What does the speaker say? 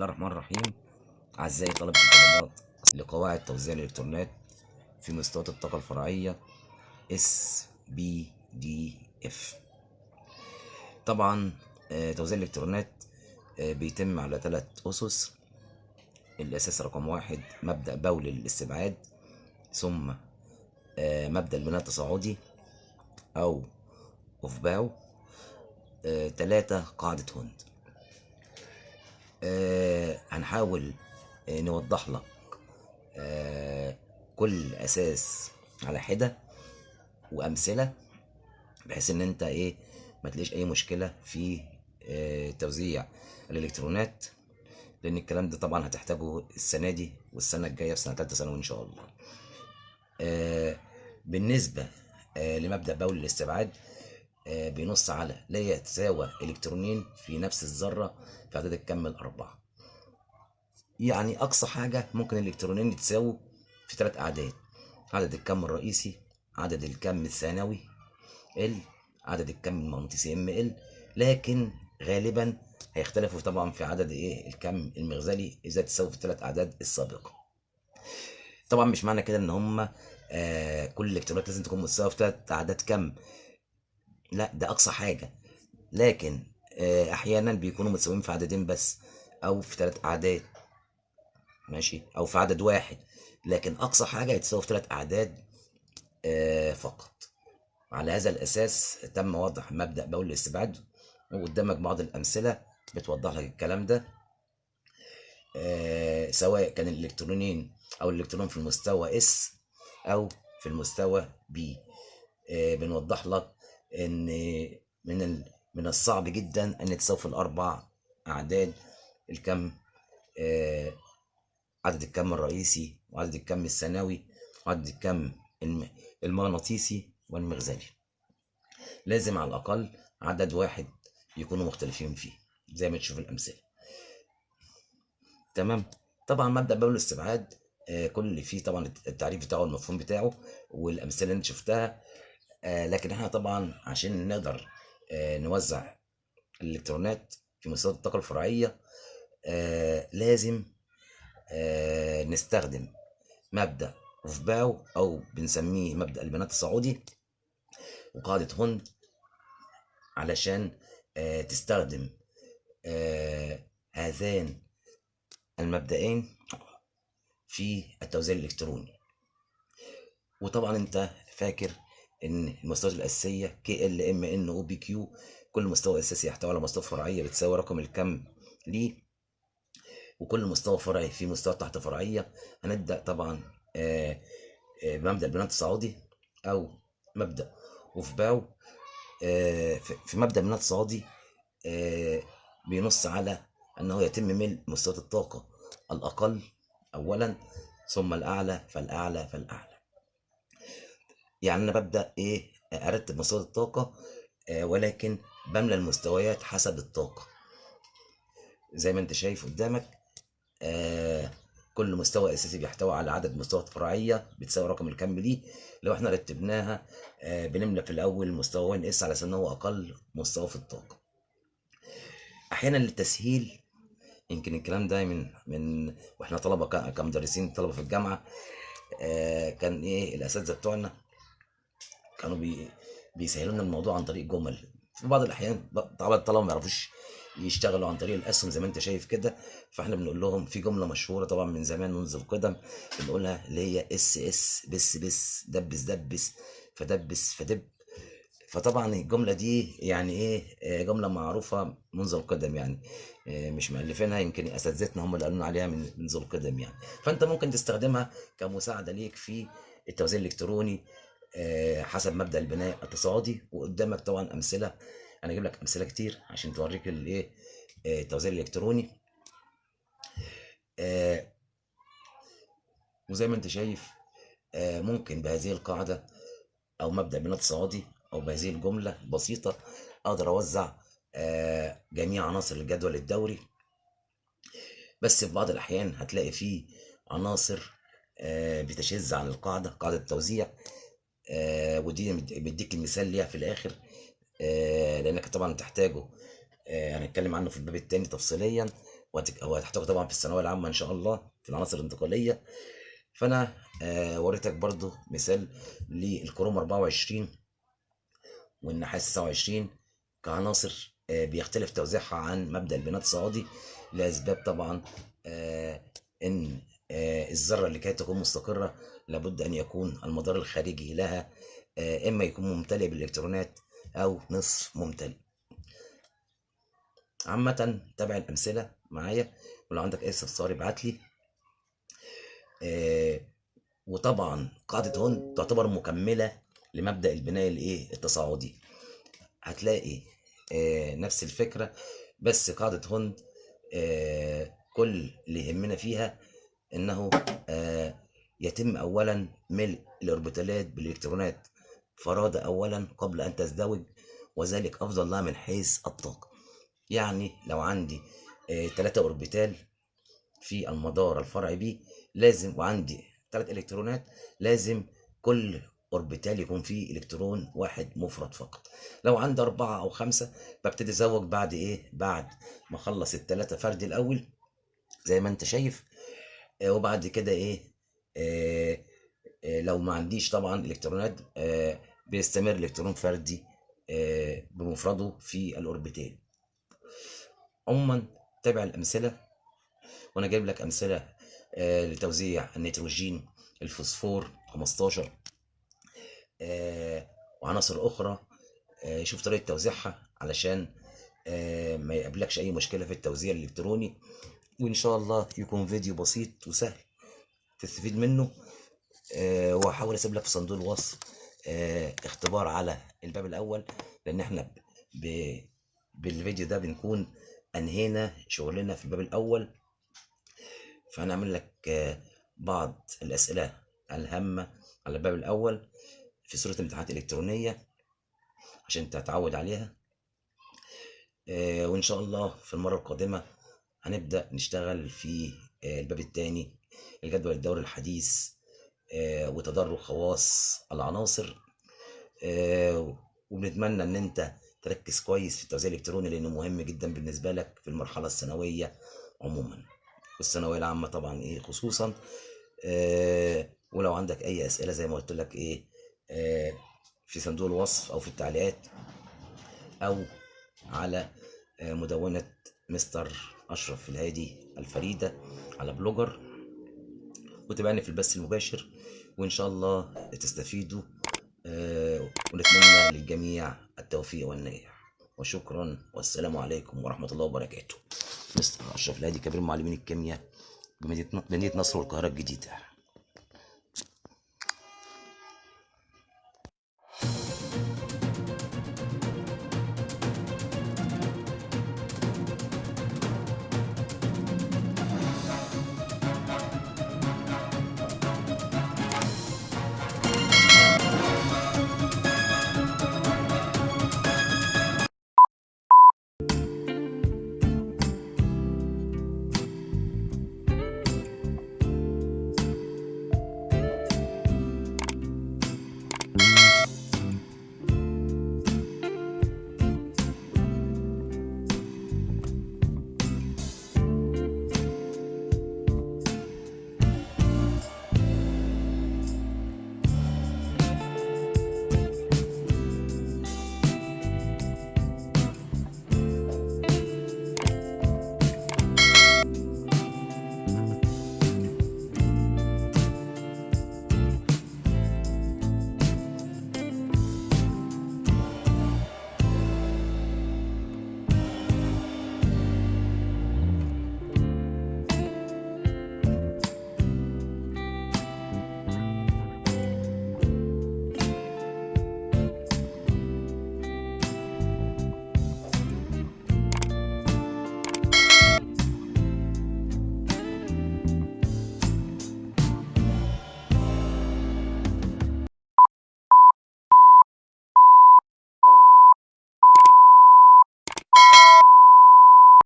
الله الرحمن الرحيم. أعزائي طلبة الطلبات لقواعد توزيع الإلكترونات في مستويات الطاقة الفرعية SBDF طبعا آه، توزيع الإلكترونات آه، بيتم على ثلاث أسس. الأساس رقم واحد مبدأ بول الاستبعاد ثم آه، مبدأ البناء التصاعدي أو أوفباو ثلاثة قاعدة هوند آه هنحاول آه نوضح لك آه كل أساس على حدة وأمثلة بحيث إن أنت إيه ما تلاقيش أي مشكلة في آه توزيع الإلكترونات لأن الكلام ده طبعا هتحتاجه السنة دي والسنة الجاية في سنة ثالثه ثانوي إن شاء الله. آه بالنسبة آه لمبدأ بول الاستبعاد بينص على لا يتساوى الكترونين في نفس الذرة في عدد الكم الأربعة. يعني أقصى حاجة ممكن الالكترونين يتساووا في ثلاث أعداد. عدد الكم الرئيسي عدد الكم الثانوي ال عدد الكم المغناطيسي ام ال لكن غالبا هيختلفوا طبعا في عدد إيه الكم المغزلي إذا تساووا في الثلاث أعداد السابقة. طبعا مش معنى كده إن هم آه كل الإلكترونات لازم تكون متساوية في ثلاث أعداد كم. لا ده أقصى حاجة. لكن آه، أحيانا بيكونوا متساويين في عددين بس أو في ثلاث أعداد. ماشي؟ أو في عدد واحد. لكن أقصى حاجة يتساوي في ثلاث أعداد آه، فقط. على هذا الأساس تم وضع مبدأ بول الاستبعاد وقدامك بعض الأمثلة بتوضح لك الكلام ده. آه، سواء كان الالكترونين أو الإلكترون في المستوى اس أو في المستوى بي بنوضح لك إن من من الصعب جدا إن في الأربع أعداد. الكم آه، عدد الكم الرئيسي وعدد الكم الثانوي وعدد الكم الم- المغناطيسي والمغزلي لازم على الأقل عدد واحد يكونوا مختلفين فيه زي ما تشوف الأمثلة. تمام؟ طبعا مبدأ باب الاستبعاد آه، كل اللي فيه طبعا التعريف بتاعه والمفهوم بتاعه والأمثلة اللي أنت شفتها لكن إحنا طبعا عشان نقدر آه، نوزع الإلكترونات في مستويات الطاقة الفرعية آه، لازم آه، نستخدم مبدأ اوفباو أو بنسميه مبدأ البناء التصاعدي وقاعدة هوند علشان آه، تستخدم آه، هذان المبدئين في التوزيع الإلكتروني. وطبعا أنت فاكر إن المستويات الأساسية K L M N O P Q كل مستوى أساسي يحتوي على مستوى فرعية بتساوي رقم الكم ليه وكل مستوى فرعي فيه مستوى تحت فرعية. هنبدأ طبعا آه، آه، بمبدأ البناء التصاعدي أو مبدأ اوفباو آه، في مبدأ البناء التصاعدي بينص على انه يتم ملء مستويات الطاقة الأقل اولا ثم الأعلى فالأعلى فالأعلى. يعني أنا ببدأ إيه أرتب مستويات الطاقة آه، ولكن بملى المستويات حسب الطاقة. زي ما أنت شايف قدامك آه، كل مستوى أساسي بيحتوي على عدد مستويات فرعية بتساوي رقم الكم ليه لو إحنا رتبناها آه، بنملى في الأول مستوى إس على ان هو أقل مستوى في الطاقة. أحيانا للتسهيل يمكن الكلام ده من من وإحنا طلبة كمدرسين طلبة في الجامعة كان إيه الأساتذة بتوعنا كانوا بي بيسهلوا لنا الموضوع عن طريق جمل في بعض الأحيان طبعا الطلبة ما يعرفوش يشتغلوا عن طريق الأسهم زي ما أنت شايف كده فإحنا بنقول لهم في جملة مشهورة طبعا من زمان منذ القدم بنقولها اللي هي إس إس بس بس دبس دبس فدبس فدب. فطبعا الجملة دي يعني إيه آه، جملة معروفة منذ القدم يعني آه، مش مؤلفينها يمكن أساتذتنا هم اللي قالوا عليها من منذ القدم يعني. فأنت ممكن تستخدمها كمساعدة ليك في التوزيع الإلكتروني حسب مبدأ البناء التصاعدي وقدامك طبعا أمثلة. أنا أجيب لك أمثلة كتير عشان توريك الايه آه، التوزيع الإلكتروني. آه، وزي ما أنت شايف آه، ممكن بهذه القاعدة أو مبدأ بناء تصاعدي أو بهذه الجملة البسيطه أقدر أوزع آه، جميع عناصر الجدول الدوري. بس في بعض الأحيان هتلاقي فيه عناصر آه، بتشذ عن القاعدة قاعدة التوزيع. آه، ودي مد- بديك المثال ليها في الآخر آه، لأنك طبعا تحتاجه. آه، هنتكلم عنه في الباب التاني تفصيليا وهتحتاجه طبعا في الثانوية العامة إن شاء الله في العناصر الانتقالية. فأنا وريتك برضو مثال للكروم 24 والنحاس 29 كعناصر بيختلف توزيعها عن مبدأ البناء التصاعدي لأسباب طبعا آه، الذرة اللي كي تكون مستقرة لابد أن يكون المدار الخارجي لها آه، إما يكون ممتلئ بالإلكترونات أو نصف ممتلئ. عامة تابع الأمثلة معايا ولو عندك أي استفسار ابعت لي. آه، وطبعا قاعدة هون تعتبر مكملة لمبدأ البناء الإيه التصاعدي. هتلاقي آه، نفس الفكرة بس قاعدة هوند آه، كل اللي يهمنا فيها إنه آه، يتم اولا ملء الأوربيتالات بالإلكترونات فرادة اولا قبل أن تزدوج وذلك أفضل لها من حيث الطاقة. يعني لو عندي ثلاثة أوربيتال في المدار الفرعي P لازم وعندي ثلاث إلكترونات لازم كل أوربيتال يكون فيه إلكترون واحد مفرد فقط. لو عندي أربعة أو خمسة ببتدي أزوج بعد إيه؟ بعد ما أخلص الثلاثة فرد الأول زي ما أنت شايف آه، وبعد كده إيه آه، آه، لو ما عنديش طبعا إلكترونات آه، بيستمر الكترون فردي آه، بمفرده في الأوربيتال. عموما تابع الأمثلة وأنا جايب لك أمثلة آه، لتوزيع النيتروجين الفوسفور 15 آه، وعناصر أخرى. آه، شوف طريقة توزيعها علشان آه، ما يقابلكش أي مشكلة في التوزيع الإلكتروني. وإن شاء الله يكون فيديو بسيط وسهل تستفيد منه. آه، وهحاول أسيب لك في صندوق الوصف آه، اختبار على الباب الأول لأن إحنا ب... بالفيديو ده بنكون أنهينا شغلنا في الباب الأول. فهنعمل لك آه، بعض الأسئلة الهامة على الباب الأول في صورة امتحانات إلكترونية عشان تتعود عليها. آه، وإن شاء الله في المرة القادمة هنبدأ نشتغل في آه، الباب الثاني الجدول الدوري الحديث آه، وتدرج خواص العناصر آه، وبنتمنى إن أنت تركز كويس في التوزيع الإلكتروني لأنه مهم جدا بالنسبة لك في المرحلة الثانوية عموما. والثانوية العامة طبعا إيه خصوصا ولو عندك أي أسئلة زي ما قلت لك إيه في صندوق الوصف أو في التعليقات أو على مدونة مستر أشرف الهادي الفريدة على بلوجر وتابعني في البث المباشر وإن شاء الله تستفيدوا آه، ونتمنى للجميع التوفيق والنجاح. وشكرا والسلام عليكم ورحمة الله وبركاته. مستر أشرف الهادي كبير معلمين الكيمياء مدينة نصر والقاهرة الجديدة.